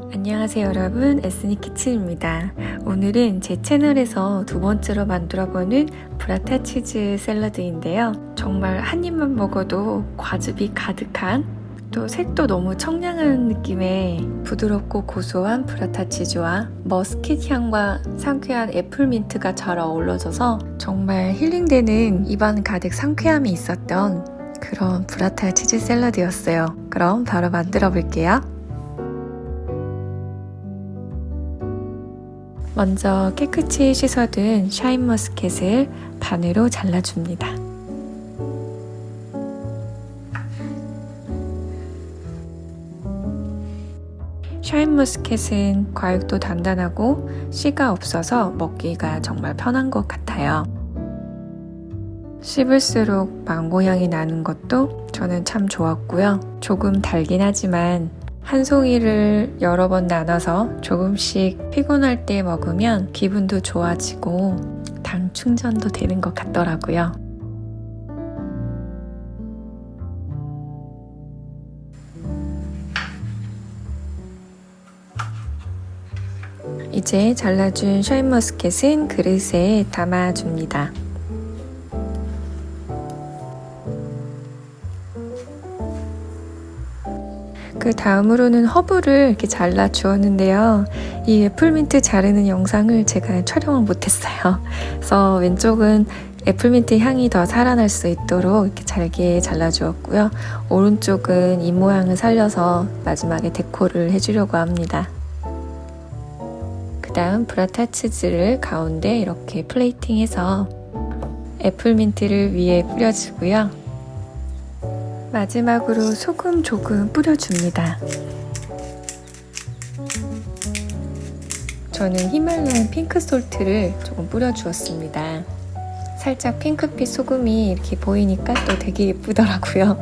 안녕하세요 여러분. 에스니키친입니다. 오늘은 제 채널에서 두 번째로 만들어보는 브라타 치즈 샐러드인데요. 정말 한 입만 먹어도 과즙이 가득한 또 색도 너무 청량한 느낌의 부드럽고 고소한 브라타 치즈와 머스캣 향과 상쾌한 애플민트가 잘 어우러져서 정말 힐링되는 입안 가득 상쾌함이 있었던 그런 브라타 치즈 샐러드였어요. 그럼 바로 만들어 볼게요 먼저 깨끗이 씻어둔 샤인머스켓을 반으로 잘라줍니다. 샤인머스켓은 과육도 단단하고 씨가 없어서 먹기가 정말 편한 것 같아요. 씹을수록 망고 향이 나는 것도 저는 참 좋았고요. 조금 달긴 하지만 한 송이를 여러 번 나눠서 조금씩 피곤할 때 먹으면 기분도 좋아지고 당 충전도 되는 것 같더라고요. 이제 잘라준 샤인머스켓은 그릇에 담아줍니다. 그 다음으로는 허브를 이렇게 잘라 주었는데요. 이 애플민트 자르는 영상을 제가 촬영을 못했어요. 그래서 왼쪽은 애플민트 향이 더 살아날 수 있도록 이렇게 잘게 잘라 주었고요. 오른쪽은 이 모양을 살려서 마지막에 데코를 해주려고 합니다. 그 다음 브라타 치즈를 가운데 이렇게 플레이팅해서 애플민트를 위에 뿌려주고요. 마지막으로 소금 조금 뿌려줍니다. 저는 히말라얀 핑크 솔트를 조금 뿌려주었습니다. 살짝 핑크빛 소금이 이렇게 보이니까 또 되게 예쁘더라고요.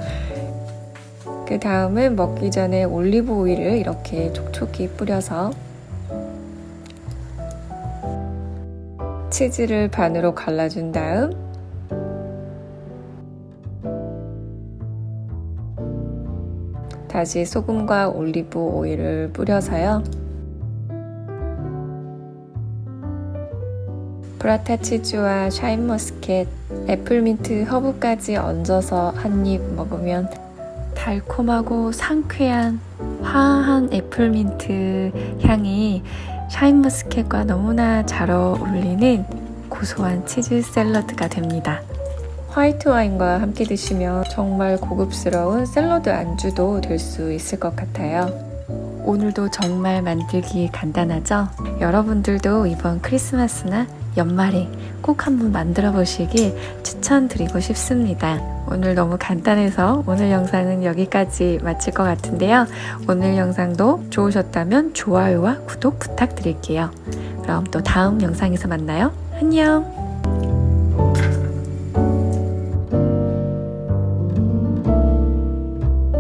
그 다음은 먹기 전에 올리브 오일을 이렇게 촉촉히 뿌려서 치즈를 반으로 갈라준 다음 다시 소금과 올리브 오일을 뿌려서요. 브라타 치즈와 샤인머스캣, 애플민트, 허브까지 얹어서 한 입 먹으면 달콤하고 상쾌한 화한 애플민트 향이 샤인머스캣과 너무나 잘 어울리는 고소한 치즈 샐러드가 됩니다. 화이트 와인과 함께 드시면 정말 고급스러운 샐러드 안주도 될 수 있을 것 같아요. 오늘도 정말 만들기 간단하죠? 여러분들도 이번 크리스마스나 연말에 꼭 한번 만들어 보시길 추천드리고 싶습니다. 오늘 너무 간단해서 오늘 영상은 여기까지 마칠 것 같은데요. 오늘 영상도 좋으셨다면 좋아요와 구독 부탁드릴게요. 그럼 또 다음 영상에서 만나요. 안녕!